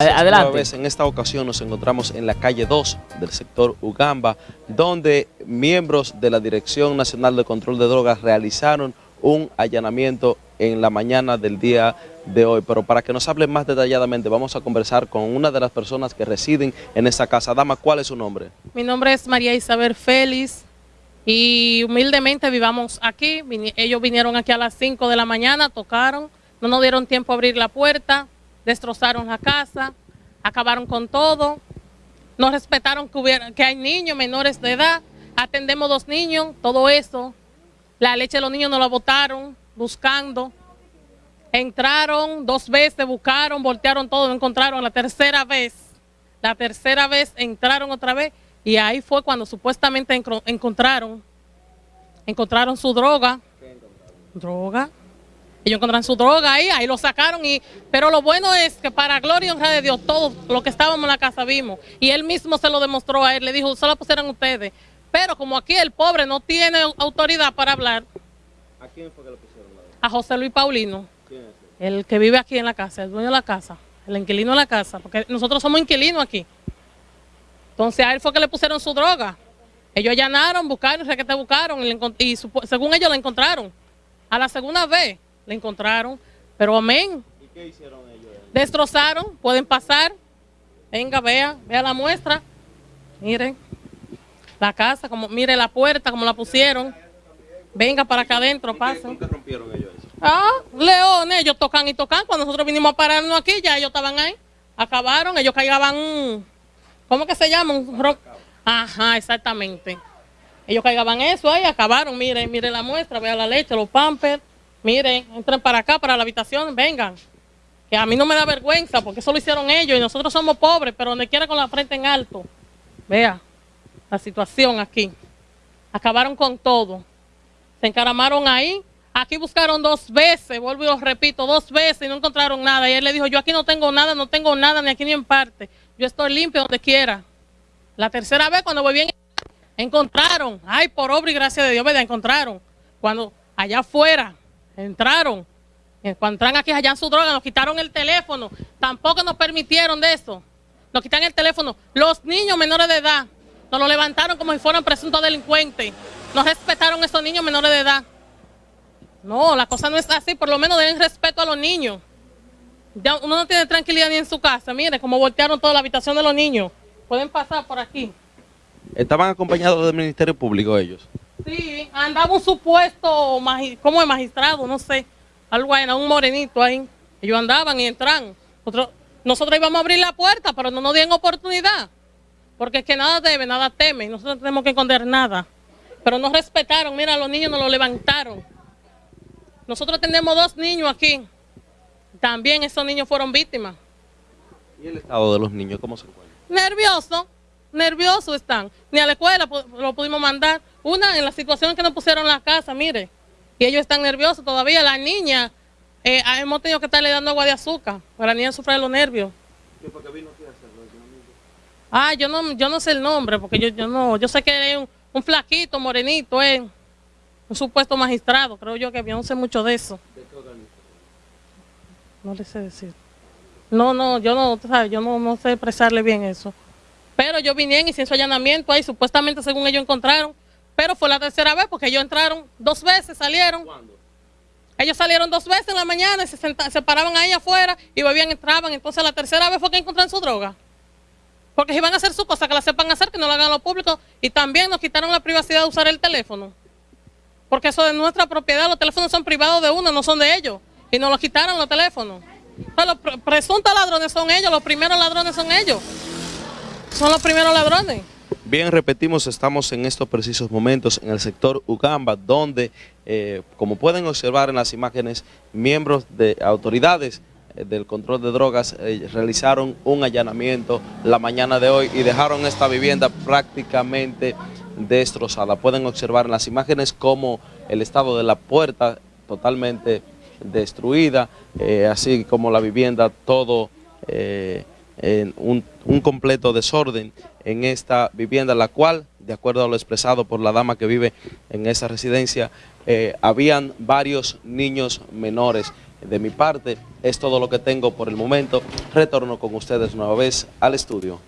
Adelante. En esta ocasión nos encontramos en la calle 2 del sector Ugamba, donde miembros de la Dirección Nacional de Control de Drogas realizaron un allanamiento en la mañana del día de hoy. Pero para que nos hable más detalladamente, vamos a conversar con una de las personas que residen en esta casa. Dama, ¿cuál es su nombre? Mi nombre es María Isabel Félix y humildemente vivamos aquí. ellos vinieron aquí a las 5 de la mañana, tocaron, no nos dieron tiempo a abrir la puerta, destrozaron la casa, acabaron con todo, no respetaron que, hubiera, que hay niños menores de edad, atendemos dos niños, todo eso, la leche de los niños nos la botaron buscando, entraron dos veces, buscaron, voltearon todo, no encontraron la tercera vez, la tercera vez entraron otra vez y ahí fue cuando supuestamente encontraron, encontraron su droga, droga, ellos encontraron su droga ahí, ahí lo sacaron. y Pero lo bueno es que para gloria y honra de Dios, todo lo que estábamos en la casa vimos. Y él mismo se lo demostró a él, le dijo, solo pusieron ustedes. Pero como aquí el pobre no tiene autoridad para hablar. ¿A quién fue que lo pusieron? A José Luis Paulino. ¿Quién es El que vive aquí en la casa, el dueño de la casa, el inquilino de la casa, porque nosotros somos inquilinos aquí. Entonces a él fue que le pusieron su droga. Ellos allanaron, buscaron, sé que te buscaron y, y según ellos la encontraron. A la segunda vez le encontraron, pero amén. ¿Y qué hicieron ellos? Destrozaron, pueden pasar. Venga, vea, vea la muestra. Miren, la casa, como mire la puerta, como la pusieron. Venga para acá adentro, pasen. ¿Por qué rompieron ellos eso? Ah, leones, ellos tocan y tocan. Cuando nosotros vinimos a pararnos aquí, ya ellos estaban ahí. Acabaron, ellos caigaban, ¿cómo que se llama? Un rock. Ajá, exactamente. Ellos caigaban eso ahí, acabaron, miren, mire la muestra, vea la leche, los pampers. Miren, entren para acá, para la habitación, vengan. Que a mí no me da vergüenza, porque eso lo hicieron ellos y nosotros somos pobres, pero donde quiera con la frente en alto. Vea la situación aquí. Acabaron con todo. Se encaramaron ahí. Aquí buscaron dos veces, vuelvo y lo repito, dos veces y no encontraron nada. Y él le dijo, yo aquí no tengo nada, no tengo nada, ni aquí ni en parte. Yo estoy limpio donde quiera. La tercera vez cuando volví, encontraron. Ay, por obra y gracia de Dios, ¿verdad? Encontraron. Cuando allá afuera, entraron. Cuando entran aquí allá en su droga, nos quitaron el teléfono. Tampoco nos permitieron de eso. Nos quitan el teléfono. Los niños menores de edad nos lo levantaron como si fueran presuntos delincuentes. No respetaron esos niños menores de edad. No, la cosa no es así. Por lo menos den respeto a los niños. Ya uno no tiene tranquilidad ni en su casa. Mire cómo voltearon toda la habitación de los niños. Pueden pasar por aquí. ¿Estaban acompañados del Ministerio Público ellos? Sí, andaba un supuesto, como el magistrado, no sé, algo ahí, un morenito ahí. Ellos andaban y entran. Nosotros, nosotros íbamos a abrir la puerta, pero no nos dieron oportunidad. Porque es que nada debe, nada teme. Nosotros no tenemos que esconder nada. Pero no respetaron. Mira, los niños nos lo levantaron. Nosotros tenemos dos niños aquí. También esos niños fueron víctimas. ¿Y el estado de los niños cómo se encuentra? Nervioso nerviosos están. Ni a la escuela lo pudimos mandar. Una, en la situación que nos pusieron en la casa, mire. Y ellos están nerviosos todavía. La niña, eh, hemos tenido que estarle dando agua de azúcar. Para la niña sufre de los nervios. ¿Qué porque vino aquí a hacerlo? Ah, yo no, yo no sé el nombre, porque yo, yo no, yo sé que es un, flaquito, morenito, es un supuesto magistrado, creo yo que yo no sé mucho de eso. ¿De qué organización? No le sé decir. No, no, yo no, ¿sabes? yo no, no sé expresarle bien eso. Pero yo vine y hice su allanamiento ahí, supuestamente según ellos encontraron. Pero fue la tercera vez porque ellos entraron dos veces, salieron. ¿Cuándo? Ellos salieron dos veces en la mañana y se, se paraban ahí afuera y volvían, entraban. Entonces la tercera vez fue que encontraron su droga. Porque si van a hacer su cosa, que la sepan hacer, que no la hagan a lo público. Y también nos quitaron la privacidad de usar el teléfono. Porque eso es nuestra propiedad, los teléfonos son privados de uno, no son de ellos. Y nos los quitaron los teléfonos. los presuntos ladrones son ellos, los primeros ladrones son ellos son los primeros ladrones. Bien, repetimos, estamos en estos precisos momentos en el sector Ugamba, donde, eh, como pueden observar en las imágenes, miembros de autoridades eh, del control de drogas eh, realizaron un allanamiento la mañana de hoy y dejaron esta vivienda prácticamente destrozada. Pueden observar en las imágenes como el estado de la puerta totalmente destruida, así como la vivienda todo en un, completo desorden en esta vivienda, la cual, de acuerdo a lo expresado por la dama que vive en esa residencia, eh, habían varios niños menores De mi parte, es todo lo que tengo por el momento. Retorno con ustedes nueva vez al estudio.